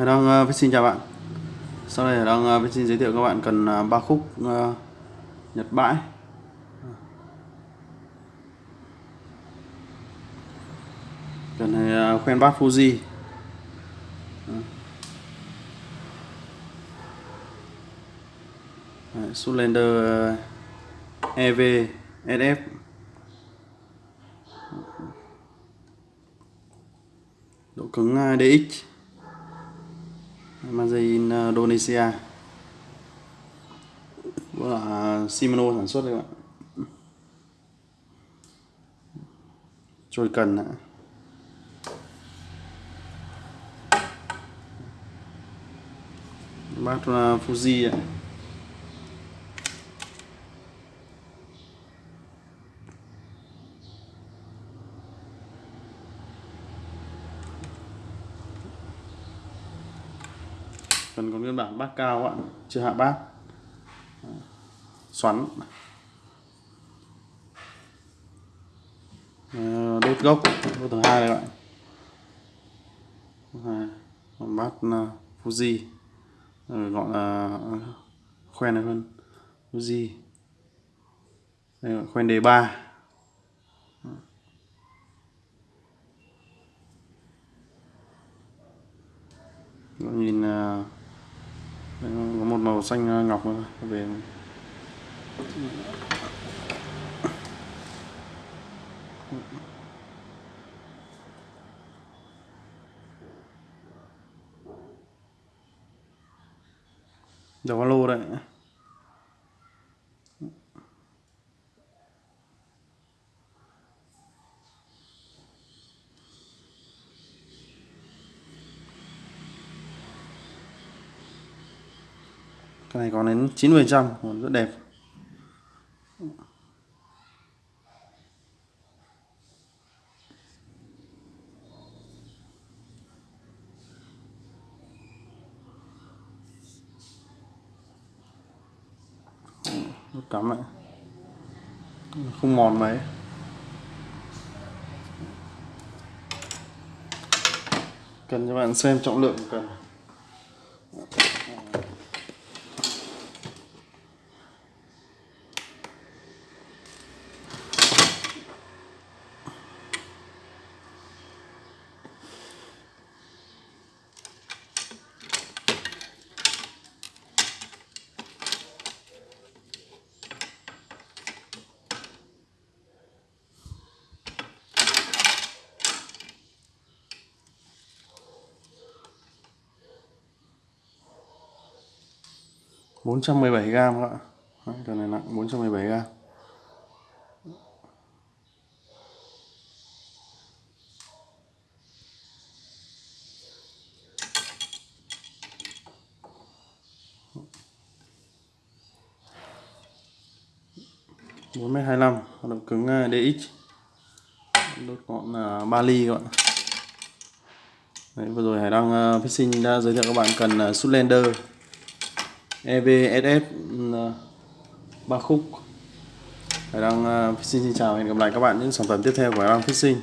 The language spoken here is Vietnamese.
Hải Đăng uh, xin chào bạn. Sau đây Hải Đăng uh, xin giới thiệu các bạn cần uh, ba khúc uh, Nhật bãi. Cần này ờ, uh, khoen bát Fuji. Đấy, Sulander uh, EV SF độ cứng DX Made in ờ, Indonesia. Vâng Đó là Shimano sản xuất đấy bạn Trôi cần ạ Bát ờ, Fuji ạ. Phần còn nguyên bản bát cao ạ chưa hạ bát. Xoắn. Ờ, đốt gốc đốt thứ hai đây bạn còn bát ờ, Fuji. Ờ, gọi là khoen này hơn Fuji. Đây là khoen đề ba. Nhìn uh, có một màu xanh ờ, ngọc về. Đầu lô đấy. Cái này còn đến 90 trăm còn rất đẹp. Nút cắm lại không mòn mấy. Cần cho bạn xem trọng lượng cần. 417 gram các bạn cái này nặng 417 gram bốn mét hai mươi lăm động cứng à, DX đốt ngọn là ba ly các bạn. Đấy, vừa rồi Hải Đăng à, uh, Fishing đã giới thiệu các bạn cần à, uh, Sutlander EVSF ừ, ba khúc. Hải Đăng Fishing ờ, xin chào hẹn gặp lại các bạn những sản phẩm tiếp theo của Hải Đăng Fishing